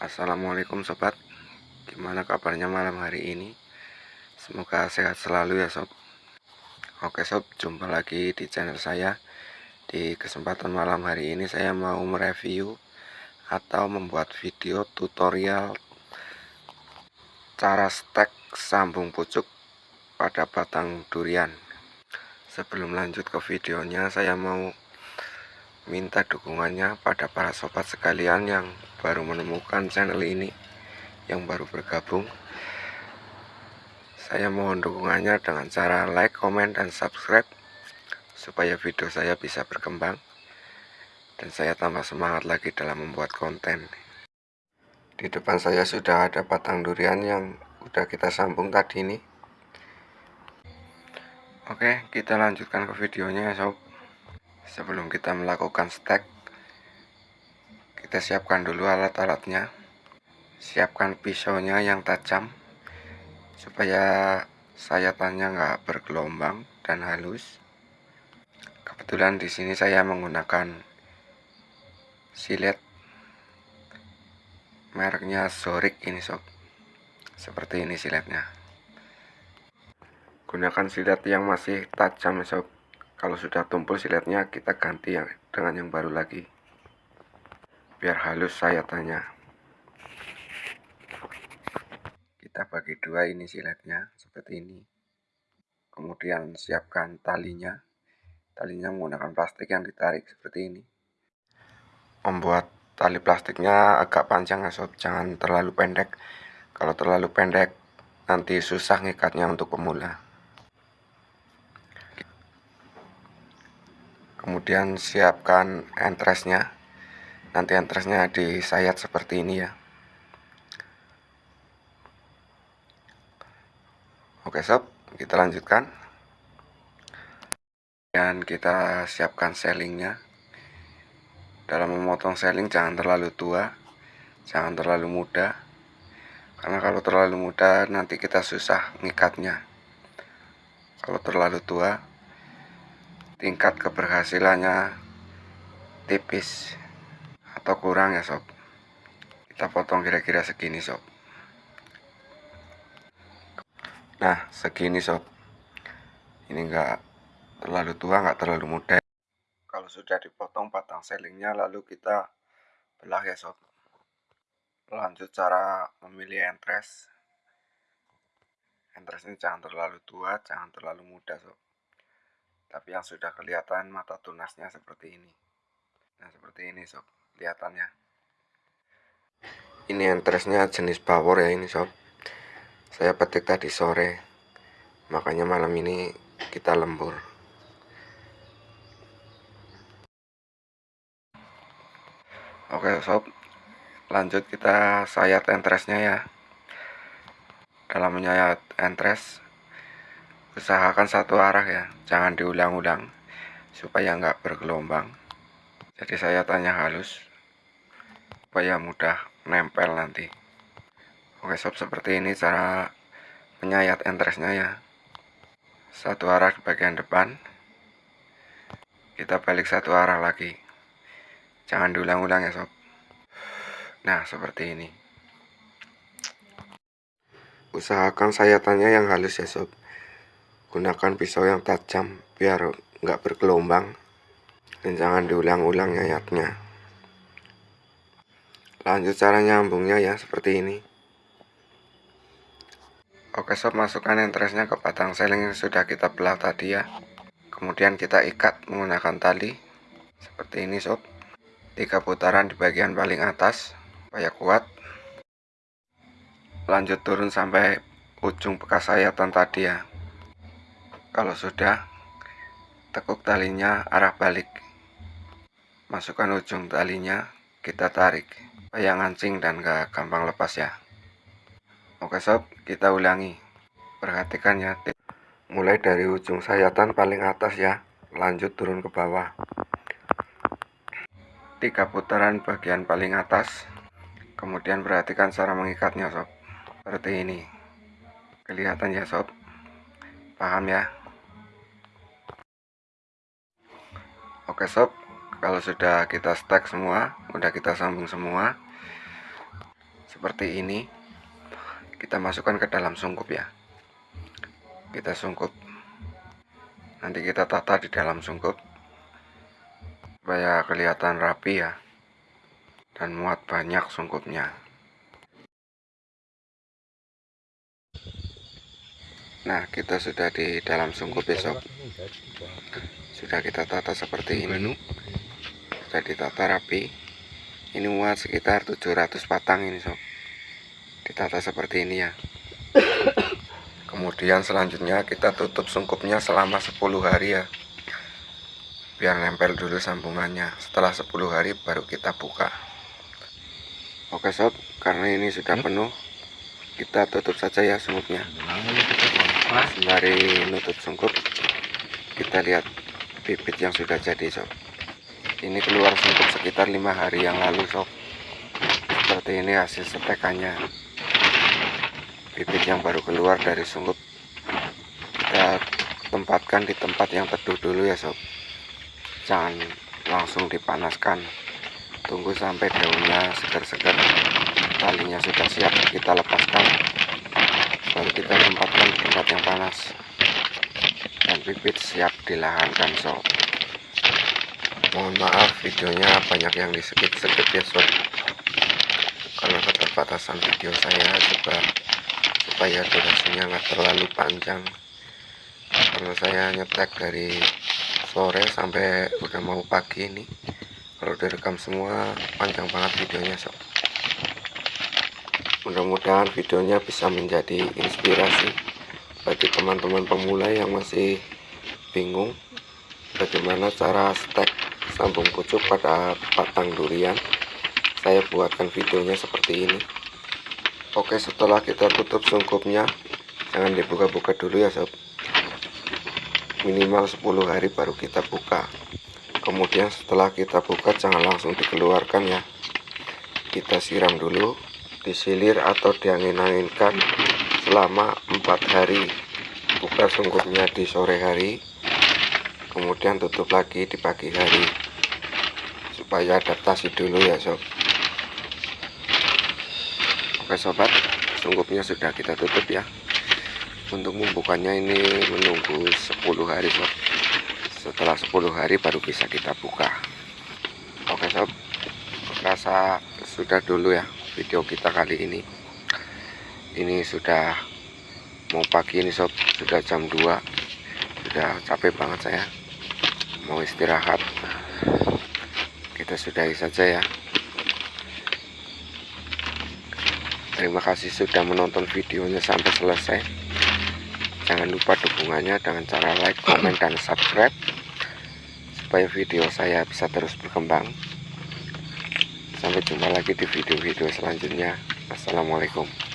Assalamualaikum sobat. Gimana kabarnya malam hari ini? Semoga sehat selalu ya sob. Oke sob jumpa lagi di channel saya. Di kesempatan malam hari ini saya mau mereview Atau membuat video tutorial Cara stek sambung pucuk pada batang durian. Sebelum lanjut ke videonya saya mau minta dukungannya pada para sobat sekalian yang baru menemukan channel ini yang baru bergabung. Saya mohon dukungannya dengan cara like, comment, dan subscribe supaya video saya bisa berkembang. Dan saya tambah semangat lagi dalam membuat konten. Di depan saya sudah ada batang durian yang udah kita sambung tadi ini. Oke kita lanjutkan ke videonya ya sob. Sebelum kita melakukan stack kita siapkan dulu alat-alatnya. Siapkan pisaunya yang tajam supaya sayatannya nggak bergelombang dan halus. Kebetulan di sini saya menggunakan silet mereknya Zorik ini sob seperti ini siletnya. Gunakan silet yang masih tajam sob kalau sudah tumpul siletnya kita ganti yang dengan yang baru lagi biar halus saya tanya. Kita bagi dua ini siletnya seperti ini. Kemudian siapkan talinya. Talinya menggunakan plastik yang ditarik seperti ini. Membuat tali plastiknya agak panjang ya sob. Jangan terlalu pendek. Kalau terlalu pendek nanti susah ngikatnya untuk pemula. Kemudian siapkan entresnya nanti entresnya disayat seperti ini ya. Oke sob kita lanjutkan. Dan kita siapkan selingnya dalam memotong seling jangan terlalu tua. Jangan terlalu muda. Karena kalau terlalu muda nanti kita susah ngikatnya. Kalau terlalu tua tingkat keberhasilannya tipis atau kurang ya sob? Kita potong kira-kira segini sob. Nah segini sob. Ini enggak terlalu tua enggak terlalu muda. Kalau sudah dipotong batang selingnya lalu kita belah ya sob. Lanjut cara memilih entres. Entres ini jangan terlalu tua jangan terlalu muda sob. Tapi yang sudah kelihatan mata tunasnya seperti ini. Nah seperti ini sob kelihatannya. Ini entresnya jenis power ya ini sob. Saya petik tadi sore. Makanya malam ini kita lembur. Oke sob. Lanjut kita sayat entresnya ya. Dalam menyayat entres usahakan satu arah ya. Jangan diulang-ulang supaya nggak bergelombang. Jadi saya tanya halus supaya mudah nempel nanti. Oke sob seperti ini cara penyayat entresnya ya. Satu arah di bagian depan. Kita balik satu arah lagi. Jangan diulang-ulang ya sob. Nah seperti ini. Usahakan sayatannya yang halus ya sob. Gunakan pisau yang tajam biar nggak bergelombang. Dan jangan diulang-ulang nyayatnya lanjut cara nyambungnya ya seperti ini. Oke sob masukkan entresnya ke batang seling yang sudah kita belah tadi ya. Kemudian kita ikat menggunakan tali. Seperti ini sob. Tiga putaran di bagian paling atas supaya kuat. Lanjut turun sampai ujung bekas sayatan tadi ya. Kalau sudah, tekuk talinya arah balik. Masukkan ujung talinya, kita tarik. Supaya ngancing dan gak gampang lepas ya. Oke sob, kita ulangi. Perhatikan ya, mulai dari ujung sayatan paling atas ya, lanjut turun ke bawah. Tiga putaran bagian paling atas, kemudian perhatikan cara mengikatnya sob. Seperti ini. Kelihatan ya sob? Paham ya? Oke sob, kalau sudah kita stack semua, udah kita sambung semua, seperti ini kita masukkan ke dalam sungkup ya. Kita sungkup. Nanti kita tata di dalam sungkup supaya kelihatan rapi ya dan muat banyak sungkupnya. Nah kita sudah di dalam sungkup sob sudah kita tata seperti ini sudah ditata rapi. Ini muat sekitar 700 batang ini sob ditata seperti ini ya. Kemudian selanjutnya kita tutup sungkupnya selama 10 hari ya. Biar nempel dulu sambungannya. Setelah 10 hari baru kita buka. Oke sob karena ini sudah penuh kita tutup saja ya sungkupnya. Sembari nutup sungkup kita lihat bibit yang sudah jadi sob ini keluar sungkup sekitar lima hari yang lalu sob. Seperti ini hasil setekannya. Bibit yang baru keluar dari sungkup kita tempatkan di tempat yang teduh dulu ya sob. Jangan langsung dipanaskan. Tunggu sampai daunnya segar-segar. Talinya sudah siap kita lepaskan. Baru kita tempatkan di tempat yang panas. Dan bibit siap dilahankan sob mohon maaf videonya banyak yang di skip skip ya sob. Karena keterbatasan video saya juga supaya durasinya nggak terlalu panjang. Karena saya nyetek dari sore sampai udah mau pagi ini. Kalau direkam semua panjang banget videonya sob. Mudah-mudahan videonya bisa menjadi inspirasi bagi teman-teman pemula yang masih bingung bagaimana cara stek sambung pucuk pada batang durian. Saya buatkan videonya seperti ini. Oke setelah kita tutup sungkupnya jangan dibuka-buka dulu ya sob. Minimal 10 hari baru kita buka. Kemudian setelah kita buka jangan langsung dikeluarkan ya. Kita siram dulu disilir atau diangin-anginkan selama empat hari. Buka sungkupnya di sore hari kemudian tutup lagi di pagi hari supaya adaptasi dulu ya sob Oke sobat, sungkupnya sudah kita tutup ya. Untuk membukanya ini menunggu 10 hari sob. Setelah 10 hari baru bisa kita buka. Oke sob, rasa sudah dulu ya video kita kali ini. Ini sudah mau pagi ini sob, sudah jam 2. Sudah capek banget saya. Mau istirahat. Kita sudahi saja ya. Terima kasih sudah menonton videonya sampai selesai. Jangan lupa dukungannya dengan cara like, komen, dan subscribe supaya video saya bisa terus berkembang. Sampai jumpa lagi di video-video selanjutnya. Assalamualaikum.